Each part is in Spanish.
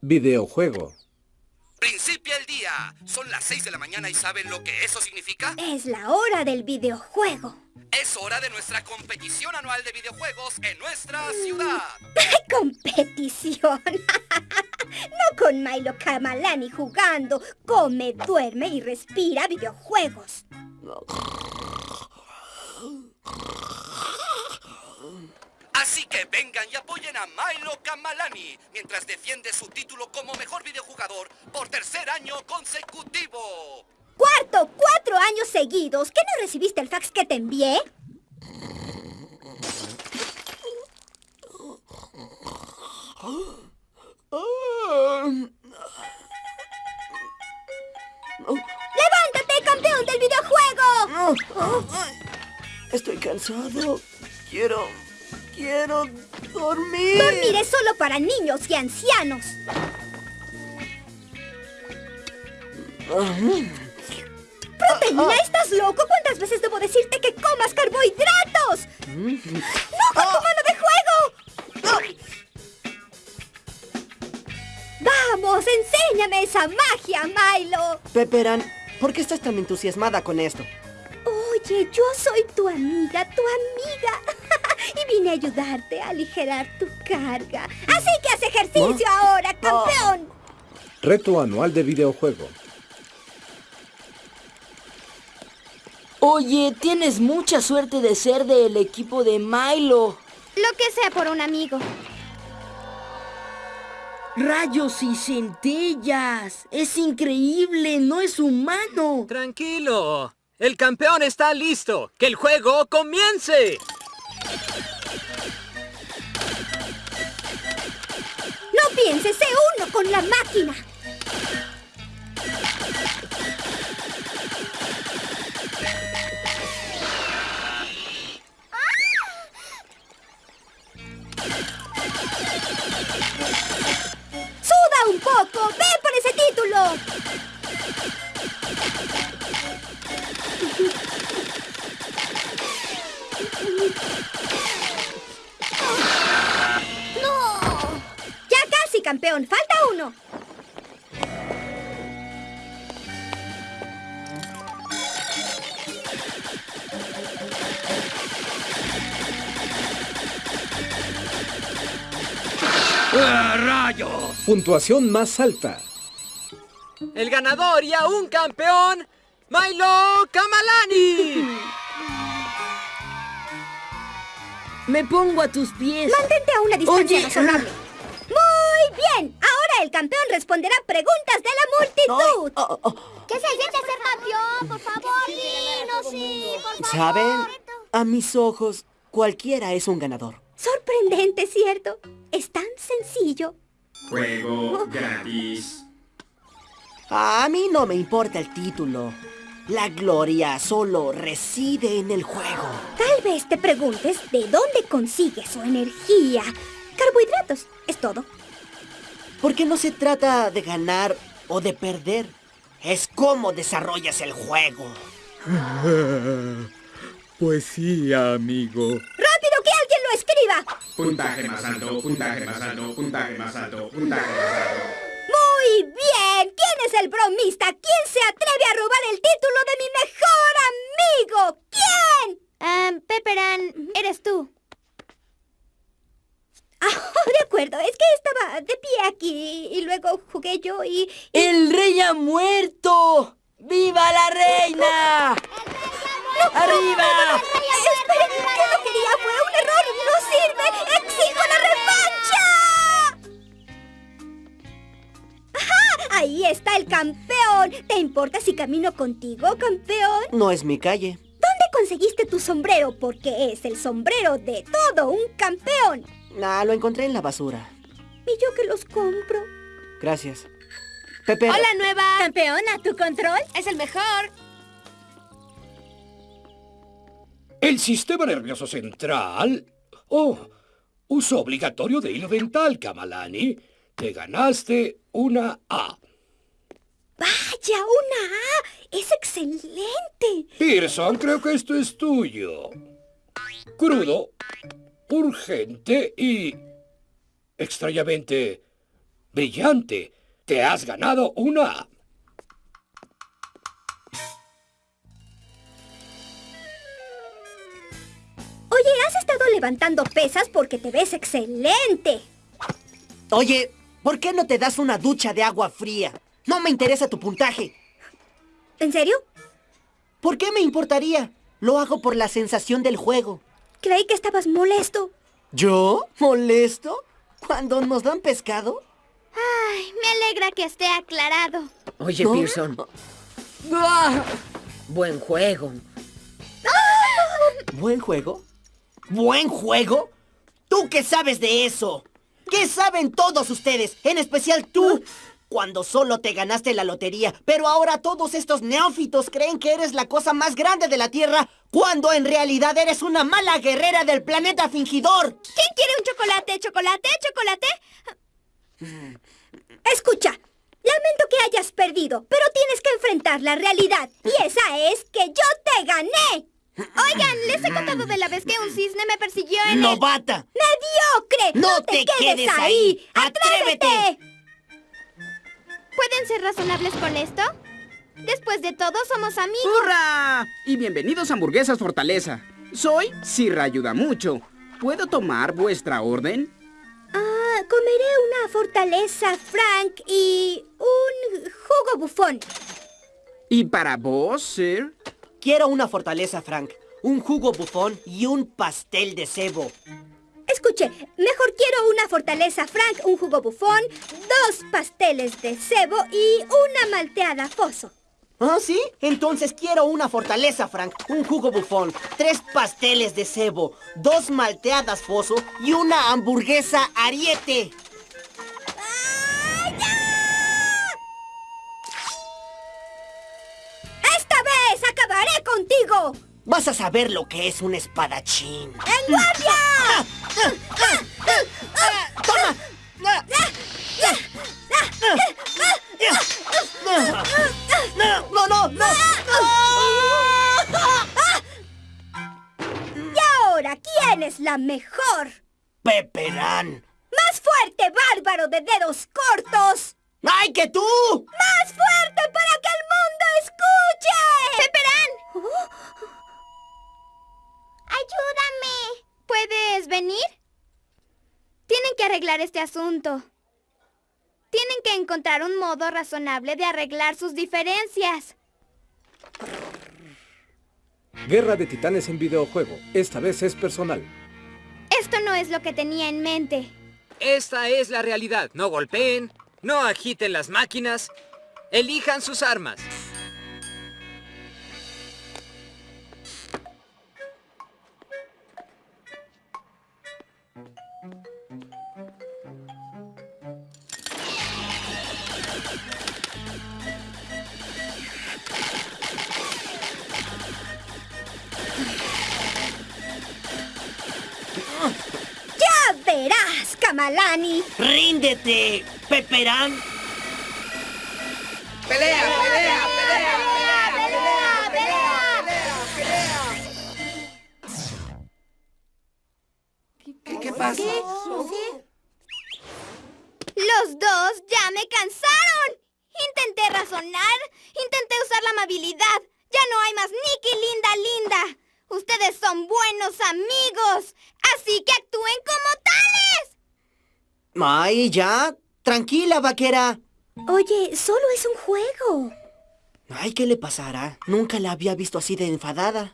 videojuego. Principia el día. Son las 6 de la mañana y ¿saben lo que eso significa? Es la hora del videojuego. Es hora de nuestra competición anual de videojuegos en nuestra ciudad. ¡Competición! no con Milo Kamalani jugando. Come, duerme y respira videojuegos. Que vengan y apoyen a Milo Kamalani mientras defiende su título como mejor videojugador por tercer año consecutivo. ¡Cuarto! ¡Cuatro años seguidos! ¿Qué no recibiste el fax que te envié? ¡Levántate, campeón del videojuego! Estoy cansado. Quiero... Quiero dormir. Dormir es solo para niños y ancianos. ¡Proteína! ¿Estás loco? ¿Cuántas veces debo decirte que comas carbohidratos? ¡No con tu mano de juego! ¡Vamos! ¡Enséñame esa magia, Milo! Pepperan, ¿por qué estás tan entusiasmada con esto? Oye, yo soy tu amiga, tu amiga. Y vine a ayudarte a aligerar tu carga. Así que haz ejercicio ahora, campeón. Reto anual de videojuego. Oye, tienes mucha suerte de ser del equipo de Milo. Lo que sea por un amigo. Rayos y centellas. Es increíble, no es humano. Tranquilo. El campeón está listo. ¡Que el juego comience! Con la máquina. Puntuación más alta. El ganador y aún campeón, Milo Kamalani. Me pongo a tus pies. Mantente a una distancia Oye, razonable. Muy bien. Ahora el campeón responderá preguntas de la multitud. Oh, oh. ¿Qué se siente ser campeón? Por favor, dinos sí, por favor. ¿Saben? A mis ojos, cualquiera es un ganador. Sorprendente, ¿cierto? Es tan sencillo. Juego gratis. A mí no me importa el título. La gloria solo reside en el juego. Tal vez te preguntes de dónde consigue su energía. Carbohidratos, es todo. Porque no se trata de ganar o de perder. Es cómo desarrollas el juego. Pues sí, amigo. ¡Rápido, que alguien lo escriba! Puntaje más alto, puntaje más alto, puntaje más alto, puntaje más alto. Muy bien. ¿Quién es el bromista? ¿Quién se atreve a robar el título de mi mejor amigo? ¿Quién? Pepperan, eres tú. Ah, de acuerdo. Es que estaba de pie aquí y luego jugué yo y... ¡El rey ha muerto! ¡Viva la reina! ¡Arriba! Ahí está el campeón. ¿Te importa si camino contigo, campeón? No es mi calle. ¿Dónde conseguiste tu sombrero? Porque es el sombrero de todo un campeón. Ah, lo encontré en la basura. ¿Y yo que los compro? Gracias. Pepe. Hola, nueva. Campeona, ¿tu control? Es el mejor. El sistema nervioso central. Oh, uso obligatorio de hilo dental, Kamalani. Te ganaste una A. Vaya, una A. Es excelente. Pearson, creo que esto es tuyo. Crudo, urgente y... extrañamente Brillante. Te has ganado una... Oye, has estado levantando pesas porque te ves excelente. Oye, ¿por qué no te das una ducha de agua fría? No me interesa tu puntaje. ¿En serio? ¿Por qué me importaría? Lo hago por la sensación del juego. Creí que estabas molesto. ¿Yo? ¿Molesto? ¿Cuando nos dan pescado? Ay, me alegra que esté aclarado. Oye, ¿No? Pearson. ¡Ah! Buen juego. ¿Buen juego? ¿Buen juego? ¿Tú qué sabes de eso? ¿Qué saben todos ustedes? En especial tú. Cuando solo te ganaste la lotería, pero ahora todos estos neófitos creen que eres la cosa más grande de la Tierra, cuando en realidad eres una mala guerrera del planeta fingidor. ¿Quién quiere un chocolate? ¿Chocolate? ¿Chocolate? Escucha, lamento que hayas perdido, pero tienes que enfrentar la realidad. Y esa es que yo te gané. Oigan, les he contado de la vez que un cisne me persiguió en el... ¡Novata! ¡Mediocre! ¡No te quedes ahí! ¡Atrévete! ¿Pueden ser razonables con esto? Después de todo, somos amigos. ¡Hurra! Y bienvenidos a Hamburguesas Fortaleza. Soy Sirra Ayuda Mucho. ¿Puedo tomar vuestra orden? Ah, comeré una fortaleza, Frank, y un jugo bufón. ¿Y para vos, Sir? Quiero una fortaleza, Frank, un jugo bufón y un pastel de cebo. Escuche, mejor quiero una fortaleza, Frank, un jugo bufón, dos pasteles de cebo y una malteada foso. ¿Ah, sí? Entonces quiero una fortaleza, Frank, un jugo bufón, tres pasteles de cebo, dos malteadas foso y una hamburguesa ariete. ¡Esta vez acabaré contigo! Vas a saber lo que es un espadachín. ¡En guardia! ¡Toma! ¡No, no, no! Y ahora, ¿quién es la mejor? ¡Peperán! ¡Más fuerte, bárbaro de dedos cortos! ¡Ay, que tú! ¡Más fuerte para que el mundo escuche! Arreglar este asunto. Tienen que encontrar un modo razonable de arreglar sus diferencias. Guerra de Titanes en videojuego. Esta vez es personal. Esto no es lo que tenía en mente. Esta es la realidad. No golpeen, no agiten las máquinas, elijan sus armas. ¡Ya verás, Kamalani! ¡Ríndete, Peperán! ¡Pelea, pelea, pelea! ¿Qué, qué pasa? Los dos ya me cansaron. Intenté razonar, intenté usar la amabilidad. Ya no hay más Nicky linda linda. Ustedes son buenos amigos, así que actúen como tales. ¡Ay, ya! Tranquila, vaquera. Oye, solo es un juego. Ay, ¿qué le pasará? Nunca la había visto así de enfadada.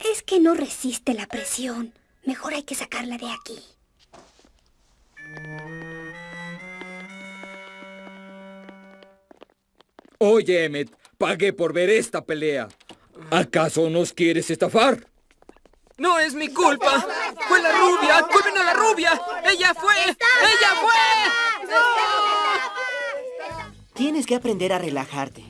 Es que no resiste la presión. Mejor hay que sacarla de aquí. Oye, Emmet, pagué por ver esta pelea. ¿Acaso nos quieres estafar? No es mi culpa. Fue la rubia. Culpen a la rubia. Ella fue. Ella fue. Tienes que aprender a relajarte.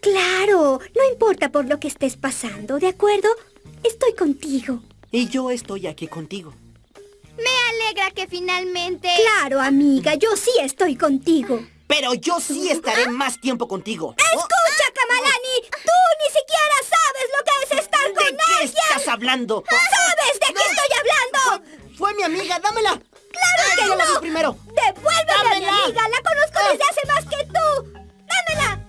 Claro, no importa por lo que estés pasando, ¿de acuerdo? Estoy contigo. Y yo estoy aquí contigo. Me alegra que finalmente... Claro, amiga, yo sí estoy contigo. Pero yo sí estaré más tiempo contigo. ¡Escucha, oh. Kamalani! Oh. ¡Tú ni siquiera sabes lo que es estar con alguien! ¿De qué estás hablando? Ah, ¡Sabes de qué estoy hablando! Fue mi amiga, dámela. ¡Claro Ay, que yo! La vi primero. ¡Devuélveme a mi amiga! ¡La conozco ah. desde hace más que tú! ¡Dámela!